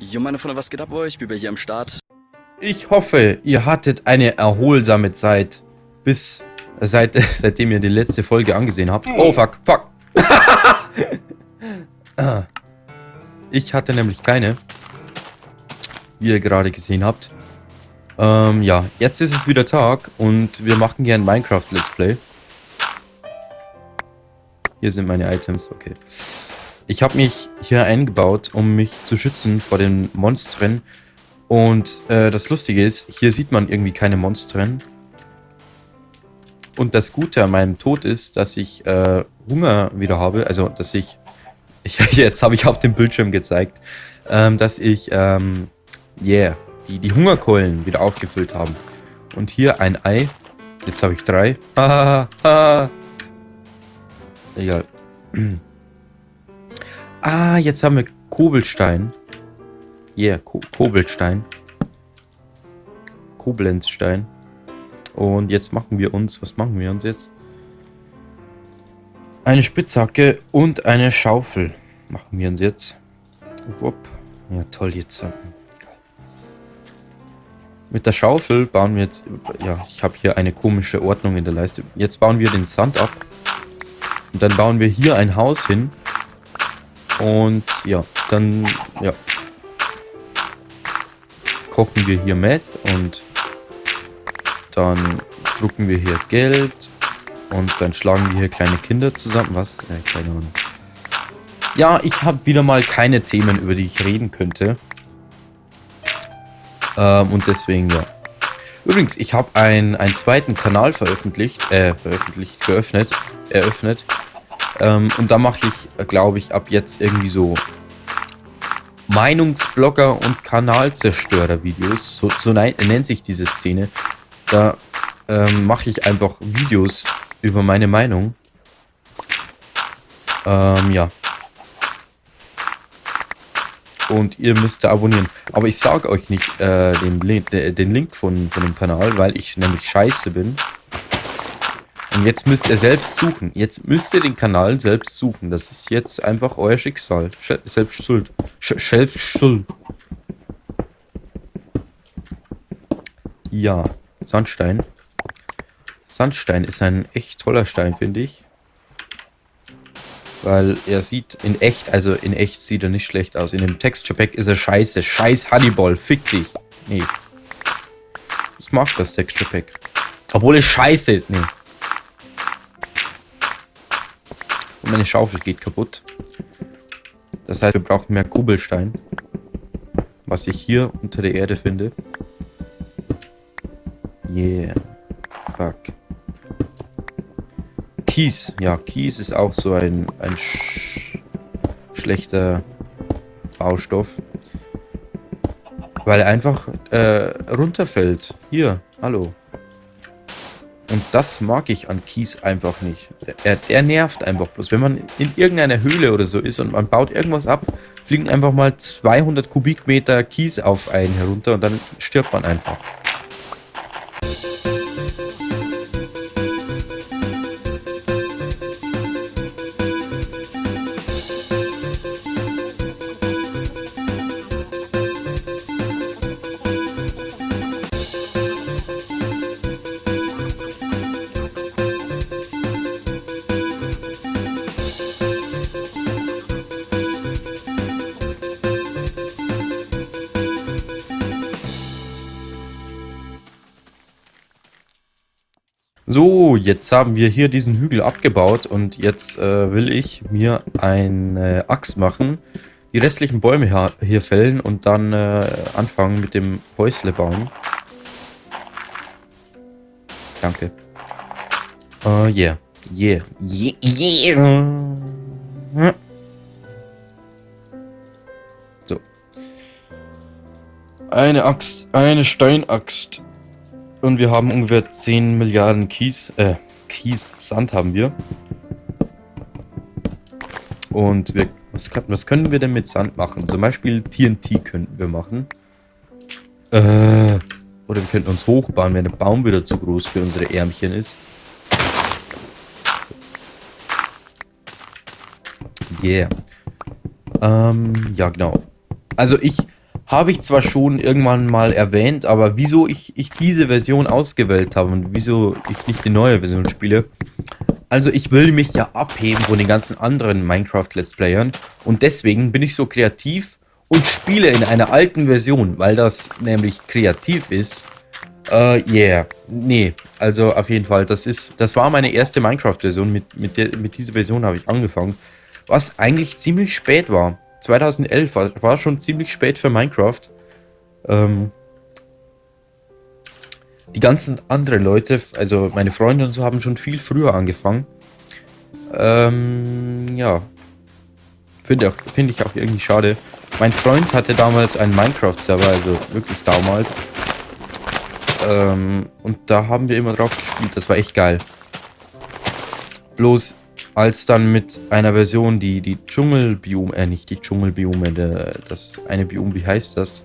Jo, meine Freunde, was geht ab bei euch? Biber hier am Start. Ich hoffe, ihr hattet eine erholsame Zeit, bis seit, seitdem ihr die letzte Folge angesehen habt. Oh, fuck, fuck. ich hatte nämlich keine, wie ihr gerade gesehen habt. Ähm, ja, jetzt ist es wieder Tag und wir machen hier ein Minecraft Let's Play. Hier sind meine Items, okay. Ich habe mich hier eingebaut, um mich zu schützen vor den Monstern. Und äh, das Lustige ist, hier sieht man irgendwie keine Monstern. Und das Gute an meinem Tod ist, dass ich äh, Hunger wieder habe. Also, dass ich... ich jetzt habe ich auf dem Bildschirm gezeigt, ähm, dass ich... Ähm, yeah, die, die Hungerkeulen wieder aufgefüllt haben. Und hier ein Ei. Jetzt habe ich drei. Hahaha. Egal. Ah, jetzt haben wir Kobelstein. Yeah, Ko Kobelstein. Koblenzstein. Und jetzt machen wir uns, was machen wir uns jetzt? Eine Spitzhacke und eine Schaufel machen wir uns jetzt. Wupp. Ja, toll, jetzt. Mit der Schaufel bauen wir jetzt, ja, ich habe hier eine komische Ordnung in der Leiste. Jetzt bauen wir den Sand ab. Und dann bauen wir hier ein Haus hin. Und ja, dann ja, kochen wir hier Meth und dann drucken wir hier Geld und dann schlagen wir hier kleine Kinder zusammen. Was? Äh, keine Ahnung. Ja, ich habe wieder mal keine Themen, über die ich reden könnte. Ähm, und deswegen, ja. Übrigens, ich habe ein, einen zweiten Kanal veröffentlicht, äh, veröffentlicht, geöffnet, eröffnet. Ähm, und da mache ich, glaube ich, ab jetzt irgendwie so Meinungsblogger und Kanalzerstörer-Videos. So, so nennt sich diese Szene. Da ähm, mache ich einfach Videos über meine Meinung. Ähm, ja. Und ihr müsst da abonnieren. Aber ich sage euch nicht äh, den, den Link von, von dem Kanal, weil ich nämlich scheiße bin. Und jetzt müsst ihr selbst suchen. Jetzt müsst ihr den Kanal selbst suchen. Das ist jetzt einfach euer Schicksal. Sch selbst schuld. Sch selbst schuld. Ja, Sandstein. Sandstein ist ein echt toller Stein, finde ich. Weil er sieht in echt, also in echt sieht er nicht schlecht aus. In dem Texture Pack ist er scheiße. Scheiß Honeyball, fick dich. Nee. Ich mag das Texture Pack. Obwohl es scheiße ist. Nee. Und meine Schaufel geht kaputt. Das heißt, wir brauchen mehr Kubelstein. Was ich hier unter der Erde finde. Yeah. Fuck. Kies. Ja, Kies ist auch so ein, ein sch schlechter Baustoff. Weil er einfach äh, runterfällt. Hier, hallo. Und das mag ich an Kies einfach nicht. Er, er nervt einfach bloß. Wenn man in irgendeiner Höhle oder so ist und man baut irgendwas ab, fliegen einfach mal 200 Kubikmeter Kies auf einen herunter und dann stirbt man einfach. Jetzt haben wir hier diesen Hügel abgebaut und jetzt äh, will ich mir eine Axt machen, die restlichen Bäume hier, fällen und dann äh, anfangen mit dem Häusle bauen. Danke. Uh, yeah. Yeah. Yeah. Yeah. So. Eine Axt. Eine Steinaxt. Und wir haben ungefähr 10 Milliarden Kies, äh, Kies, Sand haben wir. Und wir, was, kann, was können wir denn mit Sand machen? Zum Beispiel TNT könnten wir machen. Äh, oder wir könnten uns hochbauen, wenn der Baum wieder zu groß für unsere Ärmchen ist. Yeah. Ähm, ja genau. Also ich habe ich zwar schon irgendwann mal erwähnt, aber wieso ich, ich diese Version ausgewählt habe und wieso ich nicht die neue Version spiele. Also ich will mich ja abheben von den ganzen anderen Minecraft-Let's Playern und deswegen bin ich so kreativ und spiele in einer alten Version, weil das nämlich kreativ ist. Äh, uh, yeah. Nee, also auf jeden Fall, das ist, das war meine erste Minecraft-Version, mit, mit, mit dieser Version habe ich angefangen, was eigentlich ziemlich spät war. 2011 war, war schon ziemlich spät für Minecraft. Ähm, die ganzen anderen Leute, also meine Freunde und so, haben schon viel früher angefangen. Ähm, ja. Finde find ich auch irgendwie schade. Mein Freund hatte damals einen Minecraft-Server, also wirklich damals. Ähm, und da haben wir immer drauf gespielt. Das war echt geil. Bloß als dann mit einer Version, die die Dschungelbiome, äh nicht die Dschungelbiome, das eine Biom, wie heißt das?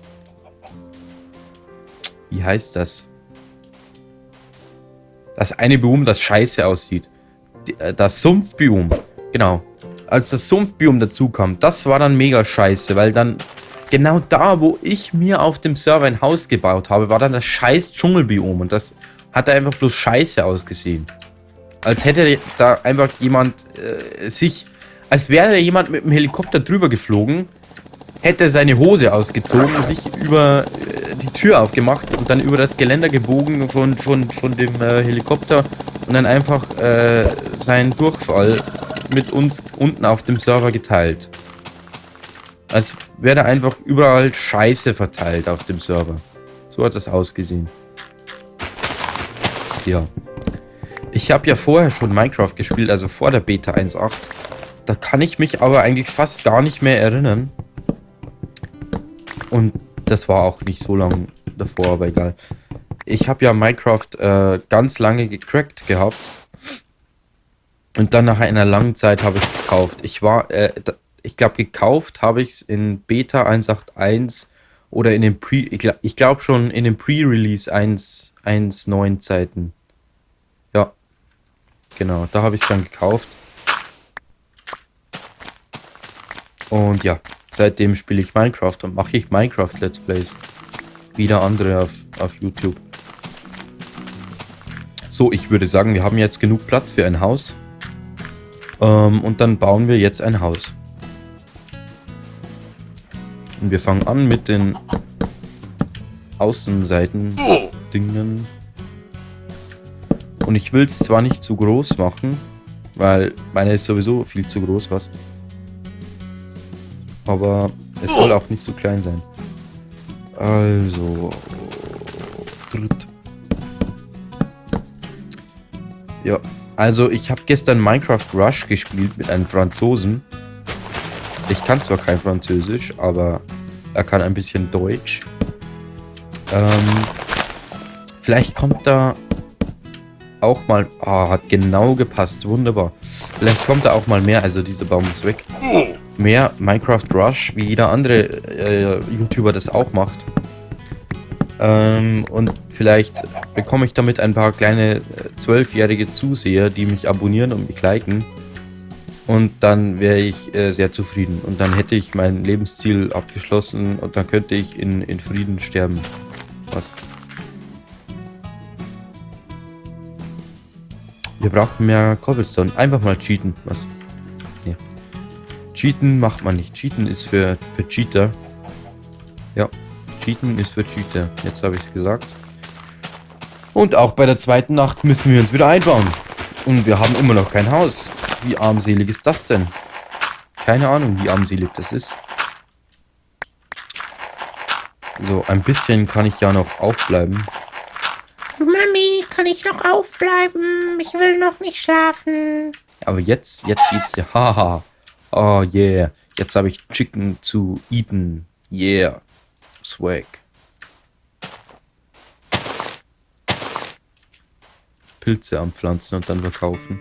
Wie heißt das? Das eine Biom, das scheiße aussieht. Äh, das Sumpfbiom, genau. Als das Sumpfbiom dazu kam, das war dann mega scheiße, weil dann genau da, wo ich mir auf dem Server ein Haus gebaut habe, war dann das scheiß Dschungelbiom und das hat einfach bloß scheiße ausgesehen. Als hätte da einfach jemand äh, sich, als wäre jemand mit dem Helikopter drüber geflogen, hätte seine Hose ausgezogen, sich über äh, die Tür aufgemacht und dann über das Geländer gebogen von, von, von dem äh, Helikopter und dann einfach äh, seinen Durchfall mit uns unten auf dem Server geteilt. Als wäre da einfach überall Scheiße verteilt auf dem Server. So hat das ausgesehen. Ja. Ich habe ja vorher schon Minecraft gespielt, also vor der Beta 1.8. Da kann ich mich aber eigentlich fast gar nicht mehr erinnern. Und das war auch nicht so lange davor, aber egal. Ich habe ja Minecraft äh, ganz lange gecrackt gehabt. Und dann nach einer langen Zeit habe ich es gekauft. Ich war, äh, ich glaube, gekauft habe ich es in Beta 1.8.1 oder in den Pre, ich glaube glaub schon in den Pre-Release 1.9 Zeiten. Genau, da habe ich es dann gekauft. Und ja, seitdem spiele ich Minecraft und mache ich Minecraft Let's Plays. Wieder andere auf, auf YouTube. So, ich würde sagen, wir haben jetzt genug Platz für ein Haus. Ähm, und dann bauen wir jetzt ein Haus. Und wir fangen an mit den Außenseiten-Dingen. Und ich will es zwar nicht zu groß machen, weil meine ist sowieso viel zu groß was. Aber es soll auch nicht zu klein sein. Also... Ja, also ich habe gestern Minecraft Rush gespielt mit einem Franzosen. Ich kann zwar kein Französisch, aber er kann ein bisschen Deutsch. Ähm, vielleicht kommt da auch mal... Oh, hat genau gepasst. Wunderbar. Vielleicht kommt da auch mal mehr. Also dieser Baum ist weg. Mehr Minecraft Rush, wie jeder andere äh, YouTuber das auch macht. Ähm, und vielleicht bekomme ich damit ein paar kleine äh, zwölfjährige Zuseher, die mich abonnieren und mich liken. Und dann wäre ich äh, sehr zufrieden. Und dann hätte ich mein Lebensziel abgeschlossen und dann könnte ich in, in Frieden sterben. Was Wir brauchen mehr Cobblestone. Einfach mal cheaten. Was? Nee. Cheaten macht man nicht. Cheaten ist für, für Cheater. Ja. Cheaten ist für Cheater. Jetzt habe ich es gesagt. Und auch bei der zweiten Nacht müssen wir uns wieder einbauen. Und wir haben immer noch kein Haus. Wie armselig ist das denn? Keine Ahnung, wie armselig das ist. So, ein bisschen kann ich ja noch aufbleiben. Kann ich noch aufbleiben? Ich will noch nicht schlafen. Aber jetzt, jetzt geht's dir. Haha. Oh yeah. Jetzt habe ich Chicken zu eaten. Yeah. Swag. Pilze anpflanzen und dann verkaufen.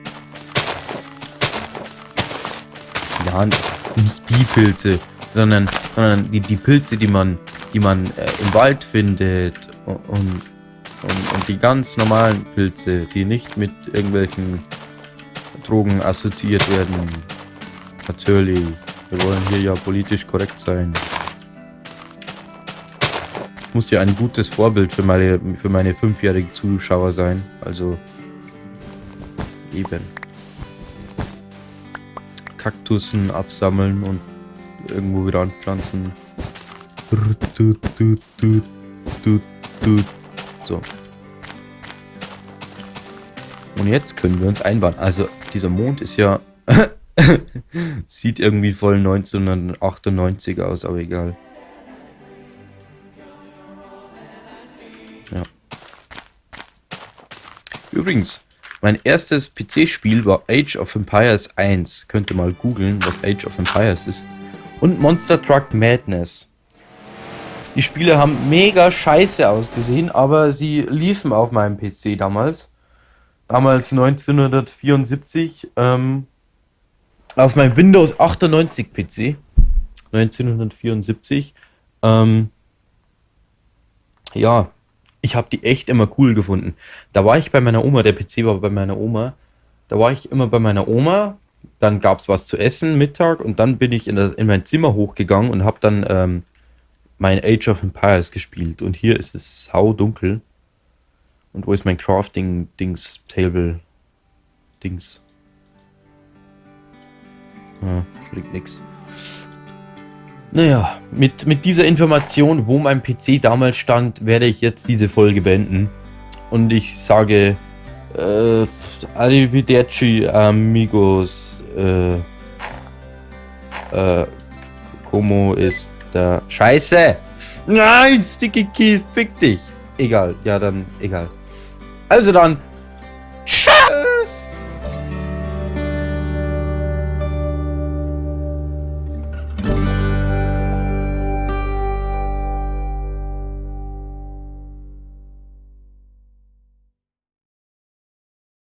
Ja, nicht die Pilze, sondern, sondern die, die Pilze, die man, die man äh, im Wald findet und, und und, und die ganz normalen Pilze, die nicht mit irgendwelchen Drogen assoziiert werden. Natürlich. Wir wollen hier ja politisch korrekt sein. muss ja ein gutes Vorbild für meine, für meine fünfjährigen Zuschauer sein. Also eben. Kaktussen absammeln und irgendwo wieder anpflanzen. So. Und jetzt können wir uns einbauen. Also dieser Mond ist ja... sieht irgendwie voll 1998 aus, aber egal. Ja. Übrigens, mein erstes PC-Spiel war Age of Empires 1. Könnt ihr mal googeln, was Age of Empires ist. Und Monster Truck Madness. Die Spiele haben mega scheiße ausgesehen, aber sie liefen auf meinem PC damals. Damals 1974. Ähm, auf meinem Windows 98 PC. 1974. Ähm, ja, ich habe die echt immer cool gefunden. Da war ich bei meiner Oma, der PC war bei meiner Oma. Da war ich immer bei meiner Oma. Dann gab es was zu essen, Mittag. Und dann bin ich in, das, in mein Zimmer hochgegangen und habe dann ähm, mein Age of Empires gespielt. Und hier ist es sau dunkel. Und wo ist mein Crafting-Dings, Table-Dings? Ah, bringt nix. Naja, mit, mit dieser Information, wo mein PC damals stand, werde ich jetzt diese Folge beenden. Und ich sage, äh, Arrivederci, amigos, äh, äh, Como ist da? Scheiße! Nein, Sticky Keith, fick dich! Egal, ja dann, egal. Also dann,